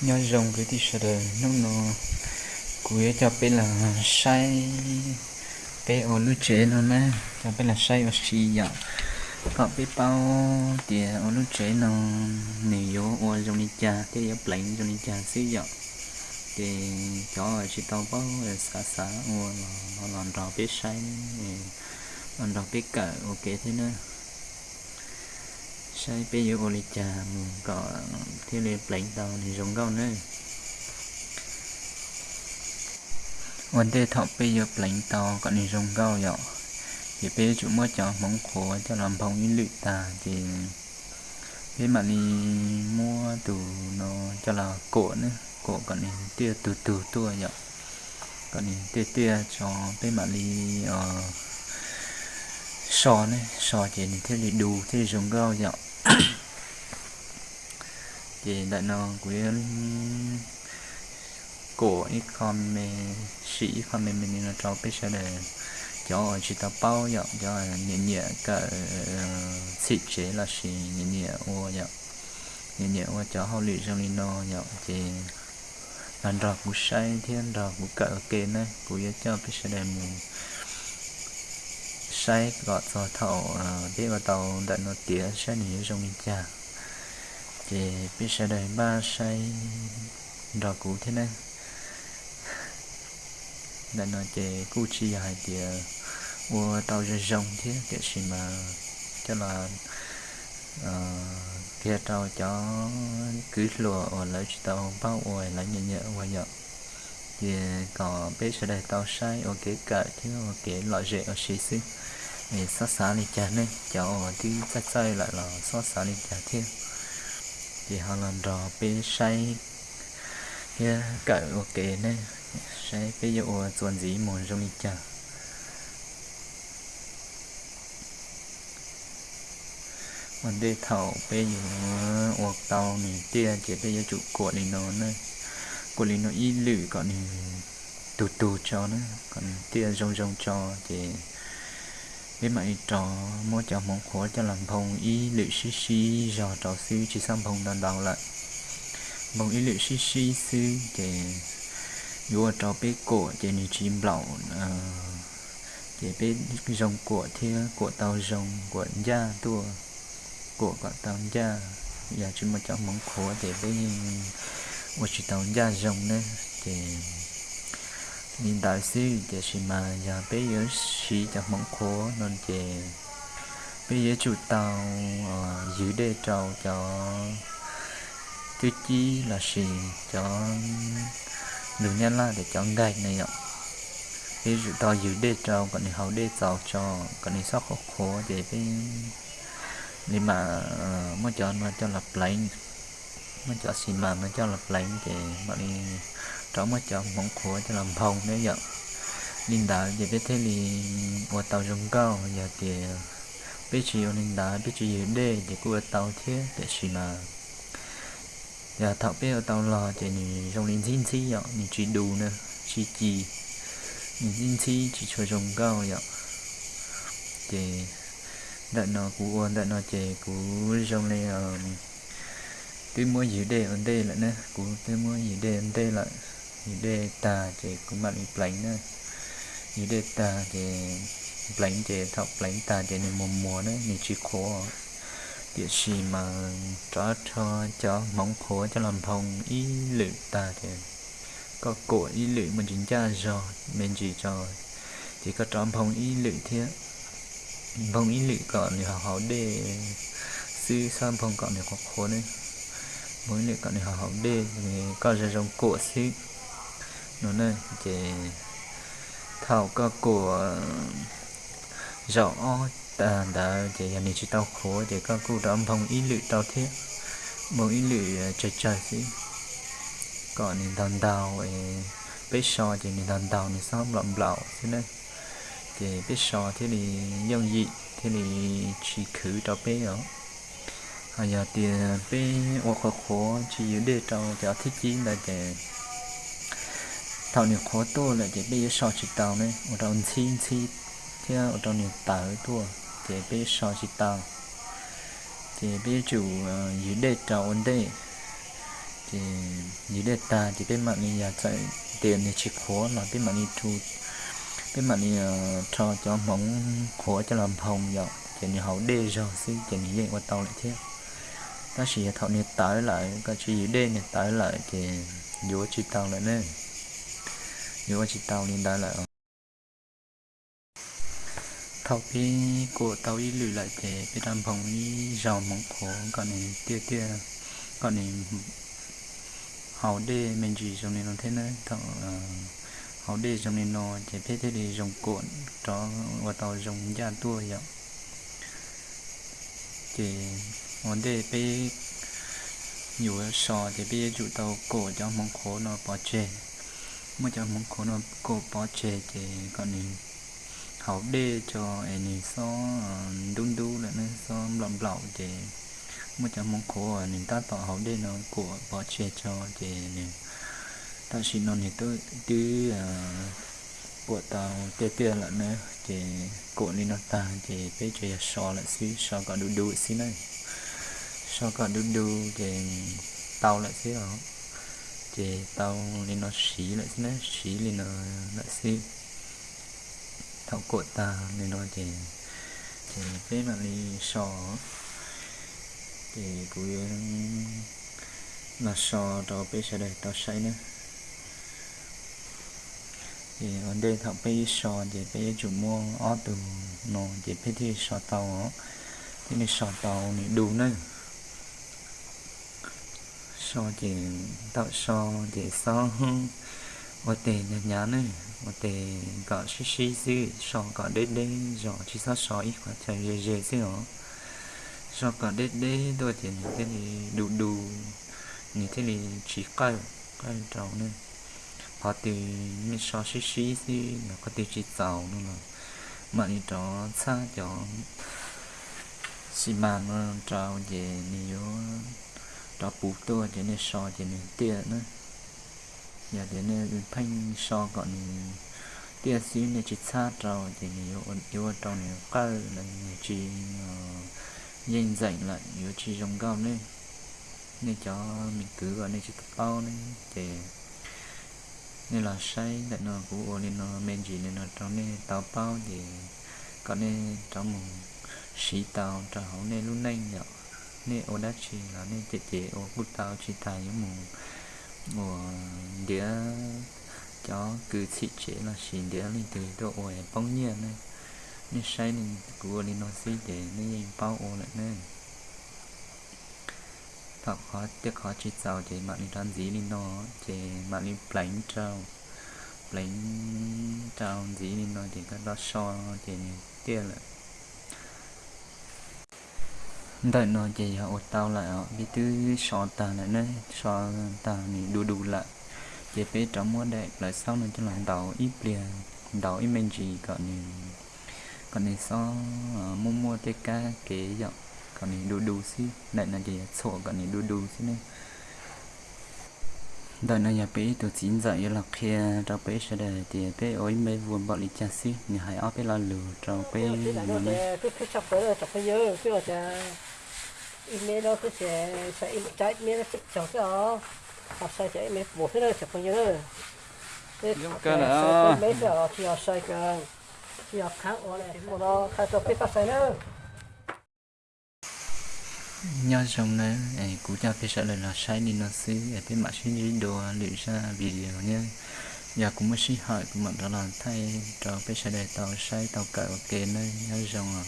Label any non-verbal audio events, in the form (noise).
nhớ rồng cái thì sợ đời nó nó cuối cho bên là say bé ở lúc chế nó nè cho bên là say ở xì dạ có biết bao thì ở lúc chế nó nhiều ở trong đi cha thì ở lạnh trong đi cha xí dạ thì cho chỉ tao bao xa xa ở nó làm rõ biết say làm rõ biết cả ok thế nữa sai bây giờ oli trà có thế này lãnh tàu thì giống câu nữa vấn đề thọ bây giờ lãnh tàu có thì giống câu nhỏ thì bây giờ chúng mới cho món khổ cho làm phòng in lụy tà thì thế mà đi mua từ nó cho là cổ nữa cổ còn thì tia từ từ tua nhở? còn thì tia tia cho bên mà đi uh, sò này sò chỉ thế thì đủ thế giống câu nhở? (coughs) thì đại nó quyến của ít con mê, sĩ con mê mình nó cho biết sẽ để cho chỉ ta bao dạo cho nhẹ nhẹ cả ờ, sĩ chế là sĩ nhẹ nhẹ ô dạo nhẹ nhẹ ô cho hậu lì trong nó dạo thì làm rõ cũng sai thiên rõ cũng cỡ kê này cũng cho biết sẽ để mình sai gọt cho thầu à, để vào tàu đại nó tía sẽ nhớ trong mình chả, thì biết sẽ đầy ba sai đỏ cũ thế này. Đại nó chế cú chi hai tía à, mua tàu ra rồng thế để gì mà cho là à, kia tàu cho cứ lùa ở lấy tàu bao ổi lấy nhẹ nhẹ qua nhở thì có biết sẽ đầy tàu sai. Ở cái cả thế ở cái loại rễ ở xí xí. Thì xót xa này chả nên cháu thì chắc chơi lại là xót xa này chả thiên thì họ làm rõ biết sai. Kia cỡ ok này say bê dụ chuẩn gì muốn trong đi chả. Mình đi thầu bây giờ hoặc tàu này tia, chỉ bây giờ chủ của đi nó này của linh nó y lử còn tù tù cho nó, còn tia rong rong cho thì với mày trò mua cho món khổ cho làm phòng. Y lự xí xí giò trò sư chỉ sang phòng đàn đào lại. Phòng y lự xí xí sư thì vua trò bế cổ, thì ni chim lẩu thì bế rồng của thia, của tàu rồng, của gia tua của cả tàu gia. Giờ chỉ một cho món khổ thì bế một chỉ tàu gia thì đại mà bây giờ chỉ khó nên thì bây giờ chủ tàu giữ đề trâu cho tiêu chí là gì cho đường nhân là để cho gạch này ạ bây giờ tàu giữ đề trâu còn đi hậu đề trâu cho còn đi sót khó khổ để cái nhưng mà mới chọn mà cho lập lại mà cho xin mà nó cho lập lại thì mà đi trống mà cho mong khổ cho làm phòng nếu vậy linh đã giờ biết thế thì ở tàu rừng cao, giờ thì biết chỉ ở linh đã biết chỉ ở đây thì cứ ở tàu thế để xin mà giờ thọ biết ở tàu lò thì mình trong linh xin chi vậy mình chỉ đủ nữa chỉ chỉ linh xin chi chỉ cho rừng cao vậy thì đợi nó cú ôn đợi nó chè cú trong này ờ, cái mua gì đây ở đây lại nè cú cái mua gì đây ở đây lại. Gì đây ta thì cũng bạn lạnh nữa. Gì đây ta thì lạnh thì thọc lạnh ta thì nên mua mùa nữa. Nên chỉ khó, địa chỉ mà cho cho cho mong khó cho làm phòng. Ý lự ta thì có cổ ý lự mình chính cha rồi mình chỉ cho. Thì có trong phòng ý lự thế. Phòng ý lự còn thì họ để sư sang phòng còn thì có khó nữa mới cậu này họ học đi thì có ra trong cổ xí nó này chỉ thảo cơ của, rõ ta đã chỉ là mình chỉ tao khổ thì có cụ âm phong ý lự tao thế. Một ý lự trời trời xí còn nên đàn đào ấy biết so thì mình đàn đào mình sao lầm lão thế này. Thì biết so thế thì dòng dị, thế thì chỉ khử tao bé đó hay giờ thì bé hoặc khó khó chỉ để cho cho thích chí là để thảo nhiều khó to là để bây giờ so chỉ tàu này, ở đâu chi chi thì ở trong nhiều tàu tua để bây giờ so chỉ tàu. Thì bây giờ chủ ờ, dưới đề trào ổn đề, thì như đề ta thì bên mạng này chạy tiền thì chỉ khó là bên mạng này thu bên mạng này ờ, cho cho móng khó cho làm hồng vậy thì như hậu đề rồi, xin, thì như vậy qua tàu lại thế ta chỉ thọ nhiệt tới lại cái chỉ đê nhiệt tới lại thì vô chỉ tàu lại nè vô chỉ tàu nên tới lại. Thọ cái của tàu đi lùi lại thì cái tam phòng đi rào mong khổ còn này tia tia còn này hậu đê mình chỉ dùng nên nó thế nữa thọ hậu đê dùng nên nó chỉ biết thế thì dùng cuộn cho, và tàu dùng gia tua vậy. Thì vấn đề bé nhiều sò thì bé chủ tàu cổ cho mong khổ nó bỏ chè mà cho mong khổ nó cổ bỏ chè thì còn này hậu đê cho anh này so đun đu lại nó so lỏng lỏng thì mà cho mong khổ nên ta tỏ hậu đê nó cổ bỏ chè cho thì này ta chỉ nói thì tôi tư bộ tàu tê tê lại nữa thì cổ đi nó ta thì bây giờ sò lại xí sò còn đu đu xí này cho cả đu đu thì tàu lại xí đó. Thì tàu lên nó xí lại xí nó xí lên nó lại xí. Thảo cột ta nên nó thì thì cái mà đi sò, thì cũng là sò đó bây giờ đây tao xây nữa. Thì ở đây thằng bây sò thì bây chủ mua ở từ nó thì bây thì sò tàu thì nên sò tàu này đủ nữa so thì tạo so thì so ở tề nhà nhà này một tề có xí xí xí so có đế đế rõ chỉ sao sò ít quá trời dễ dễ xí hả so có đế đế đôi thì thế thì đủ đủ như thế thì chỉ cay cay trâu này họ thì mi so xí xí xí nó có từ chỉ giàu nữa mà mà đi trò xa chọn xí mà nó trao về nhiều đó bù tua cho nên so cho nên tia nữa giờ để nên phanh so còn tia xí nên chỉ xa trâu thì nhiều yếu trong này cao là chỉ nhìn dạy lại yếu chỉ giống cao nên nên cho mình cứ gọi nên chỉ bao nên để nên là say để nó của nên nó men gì nên nó trong nên tao bao thì có nên trong một sĩ tao trong hậu nên luôn nhanh nhở nè ô đắt chi là nè chế chế ô bút tao chỉ tài những mù. Mù, đĩa cho cứ chỉ chế là xin đĩa lên từ độ ổi bóng nhiên này. Nè say nên của nên nó xí để nên bao ô lại nên thọ khó, tiếc khó chỉ giàu chỉ mạng tràn dí lên nó chế mạng đi plánh trao. Plánh trao dí lên nó thì các đó so thì tiền lại đợi nó chỉ họ tao lại họ đi tư so ta lại nữa so ta này đủ đủ lại. Chỉ biết trong mua đẹp lại sau này cho làm đầu ít liền đầu ít mình chỉ còn này còn này so mua mua tk kế giọng còn này đu đu xí lại là gì sổ còn này đu đu xí này. Đời này nhà bé tôi chín dậy là khi cho bé sẽ để thì bé ối mấy vuông bỏ đi chả xí nhà hãy áp bé là lừa cho bé là nó này email đó cứ sẽ sẽ trái email nó chụp chọc cái đó. Học sai sẽ email bổ thế đó chọc tới nhớ. Cái nữa mấy giờ? Thì học sai cái thì học khác ở này một đó cái phát sai nữa. Nhớ trong này ấy cú cha phải sợ là sai đi nó xí. Ở bên mặt xin đồ lựa ra video nhé giờ cũng mới xí hỏi cũng mà đó là thay cho phải sợ để tàu sai tàu cỡ ok nơi nhớ trong à